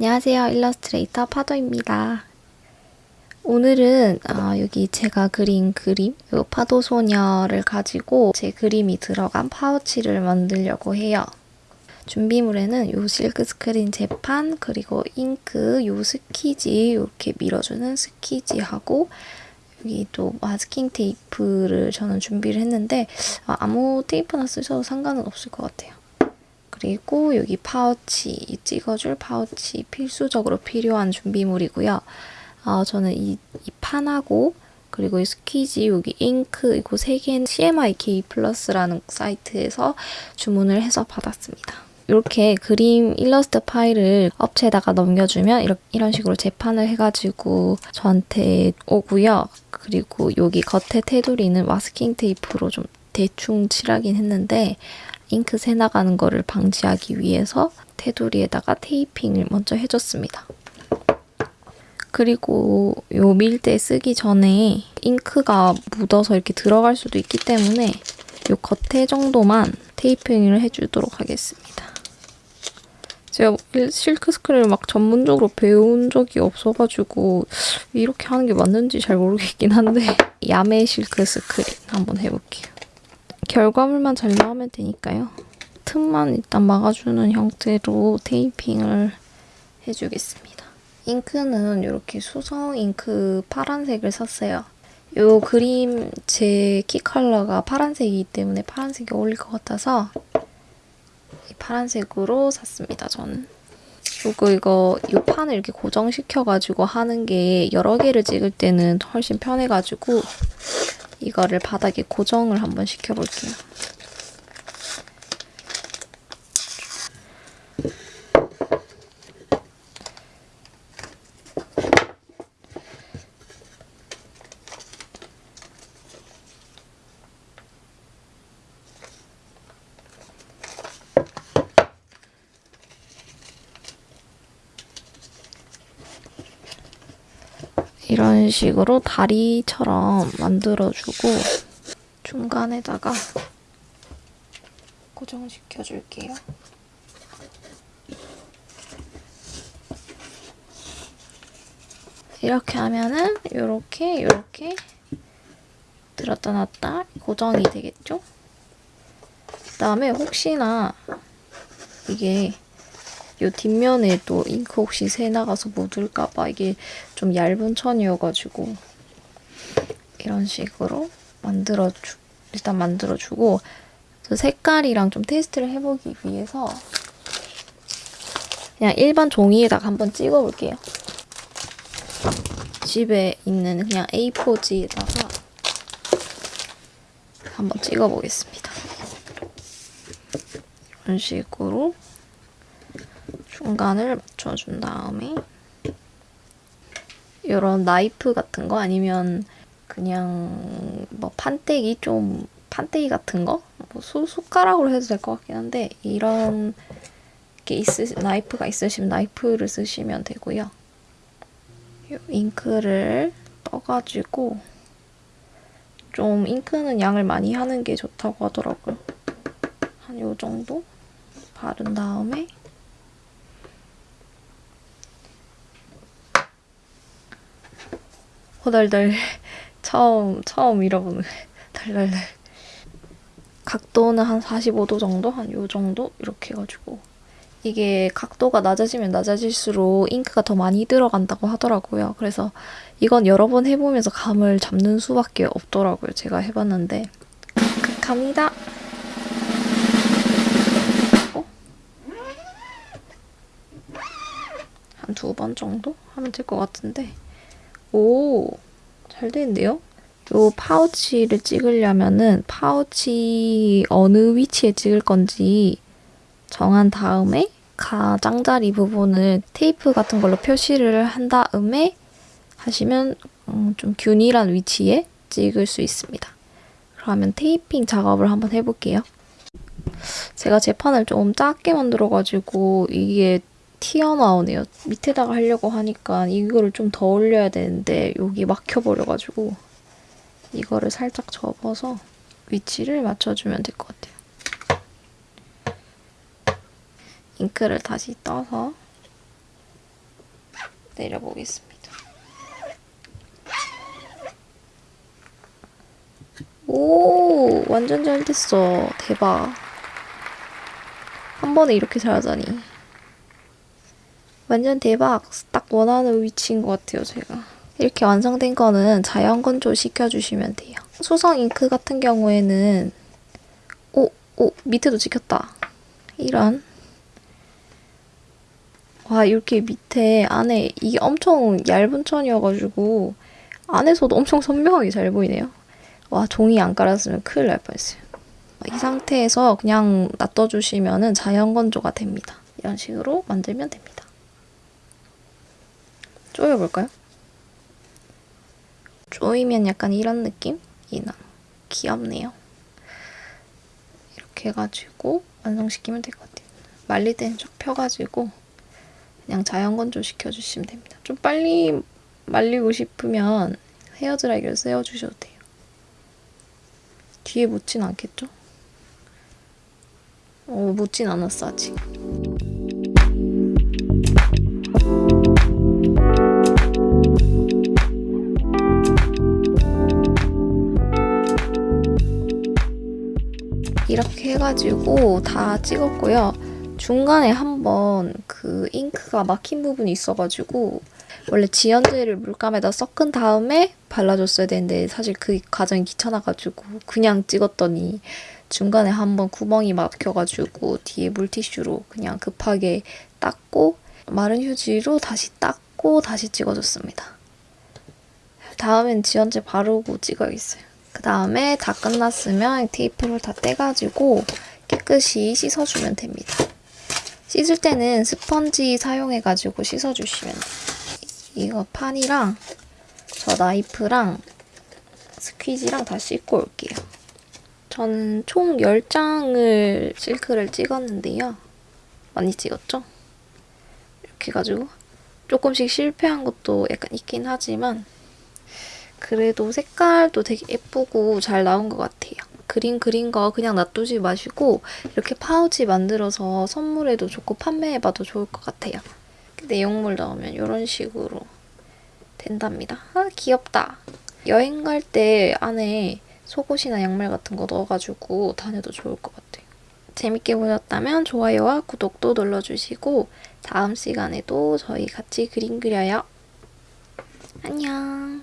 안녕하세요. 일러스트레이터 파도입니다. 오늘은 어, 여기 제가 그린 그림, 이 파도소녀를 가지고 제 그림이 들어간 파우치를 만들려고 해요. 준비물에는 요 실크 스크린 제판, 그리고 잉크, 요 스퀴지, 이렇게 밀어주는 스퀴지하고 여기 또 마스킹 테이프를 저는 준비를 했는데 아, 아무 테이프나 쓰셔도 상관은 없을 것 같아요. 그리고 여기 파우치, 찍어줄 파우치 필수적으로 필요한 준비물이고요. 어, 저는 이, 이 판하고 그리고 이 스퀴지, 여기 잉크 이거 세 개는 CMYK 플러스라는 사이트에서 주문을 해서 받았습니다. 이렇게 그림 일러스트 파일을 업체에다가 넘겨주면 이렇게, 이런 식으로 제판을 해가지고 저한테 오고요. 그리고 여기 겉에 테두리는 마스킹 테이프로 좀 대충 칠하긴 했는데 잉크 새 나가는 거를 방지하기 위해서 테두리에다가 테이핑을 먼저 해줬습니다. 그리고 요 밀대 쓰기 전에 잉크가 묻어서 이렇게 들어갈 수도 있기 때문에 요 겉에 정도만 테이핑을 해주도록 하겠습니다. 제가 실크 스크린을 막 전문적으로 배운 적이 없어가지고 이렇게 하는 게 맞는지 잘 모르겠긴 한데 야매 실크 스크린 한번 해볼게요. 결과물만 잘 나오면 되니까요. 틈만 일단 막아주는 형태로 테이핑을 해주겠습니다. 잉크는 이렇게 수성 잉크 파란색을 샀어요. 이 그림 제 키 컬러가 파란색이기 때문에 파란색이 어울릴 것 같아서 파란색으로 샀습니다, 저는. 그리고 이거 이 판을 이렇게 고정시켜가지고 하는 게 여러 개를 찍을 때는 훨씬 편해가지고 이거를 바닥에 고정을 한번 시켜볼게요. 이런 식으로 다리처럼 만들어주고 중간에다가 고정시켜 줄게요. 이렇게 하면은 이렇게 이렇게 들었다 놨다 고정이 되겠죠? 그 다음에 혹시나 이게 이 뒷면에 또 잉크 혹시 새 나가서 묻을까봐 이게 좀 얇은 천이어가지고 이런 식으로 만들어주 일단 만들어주고 색깔이랑 좀 테스트를 해보기 위해서 그냥 일반 종이에다가 한번 찍어볼게요. 집에 있는 그냥 A4지에다가 한번 찍어보겠습니다. 이런 식으로 중간을 맞춰준 다음에 이런 나이프 같은 거 아니면 그냥 뭐 판때기 좀 판때기 같은 거? 뭐 수, 숟가락으로 해도 될 것 같긴 한데 이런 게 있으, 나이프가 있으시면 나이프를 쓰시면 되고요. 잉크를 떠가지고 좀 잉크는 양을 많이 하는 게 좋다고 하더라고요. 한 요 정도 바른 다음에 호덜덜 처음 처음 잃어보는 덜덜덜 각도는 한 45도 정도? 한 요 정도? 이렇게 해가지고 이게 각도가 낮아지면 낮아질수록 잉크가 더 많이 들어간다고 하더라고요. 그래서 이건 여러 번 해보면서 감을 잡는 수밖에 없더라고요. 제가 해봤는데 갑니다. 어? 한두 번 정도 하면 될 것 같은데 오, 잘 되는데요? 요 파우치를 찍으려면은 파우치 어느 위치에 찍을 건지 정한 다음에 가장자리 부분을 테이프 같은 걸로 표시를 한 다음에 하시면 음, 좀 균일한 위치에 찍을 수 있습니다. 그러면 테이핑 작업을 한번 해볼게요. 제가 제판을 좀 작게 만들어가지고 이게 튀어나오네요. 밑에다가 하려고 하니까 이거를 좀 더 올려야 되는데 여기 막혀버려가지고 이거를 살짝 접어서 위치를 맞춰주면 될 것 같아요. 잉크를 다시 떠서 내려보겠습니다. 오, 완전 잘 됐어. 대박. 한 번에 이렇게 잘하다니. 완전 대박. 딱 원하는 위치인 것 같아요, 제가. 이렇게 완성된 거는 자연 건조 시켜주시면 돼요. 수성 잉크 같은 경우에는 오, 오, 밑에도 찍혔다. 이런. 와, 이렇게 밑에 안에 이게 엄청 얇은 천이어가지고 안에서도 엄청 선명하게 잘 보이네요. 와, 종이 안 깔았으면 큰일 날 뻔했어요. 이 상태에서 그냥 놔둬주시면 자연 건조가 됩니다. 이런 식으로 만들면 됩니다. 쪼여볼까요? 쪼이면 약간 이런 느낌 이 나. 귀엽네요. 이렇게 해가지고 완성시키면 될 것 같아요. 말릴 때는 쭉 펴가지고 그냥 자연 건조 시켜주시면 됩니다. 좀 빨리 말리고 싶으면 헤어드라이기를 세워주셔도 돼요. 뒤에 묻진 않겠죠? 어, 묻진 않았어, 아직. 이렇게 해가지고 다 찍었고요. 중간에 한번 그 잉크가 막힌 부분이 있어가지고 원래 지연제를 물감에다 섞은 다음에 발라줬어야 되는데 사실 그 과정이 귀찮아가지고 그냥 찍었더니 중간에 한번 구멍이 막혀가지고 뒤에 물티슈로 그냥 급하게 닦고 마른 휴지로 다시 닦고 다시 찍어줬습니다. 다음엔 지연제 바르고 찍어야겠어요. 그 다음에 다 끝났으면 테이프를 다 떼가지고 깨끗이 씻어주면 됩니다. 씻을 때는 스펀지 사용해가지고 씻어주시면. 이거 판이랑 저 나이프랑 스퀴지랑 다 씻고 올게요. 저는 총 10장을 실크를 찍었는데요. 많이 찍었죠? 이렇게 해가지고 조금씩 실패한 것도 약간 있긴 하지만 그래도 색깔도 되게 예쁘고 잘 나온 것 같아요. 그림 그린 거 그냥 놔두지 마시고 이렇게 파우치 만들어서 선물해도 좋고 판매해봐도 좋을 것 같아요. 내용물 넣으면 이런 식으로 된답니다. 아 귀엽다. 여행 갈 때 안에 속옷이나 양말 같은 거 넣어가지고 다녀도 좋을 것 같아요. 재밌게 보셨다면 좋아요와 구독도 눌러주시고 다음 시간에도 저희 같이 그림 그려요. 안녕.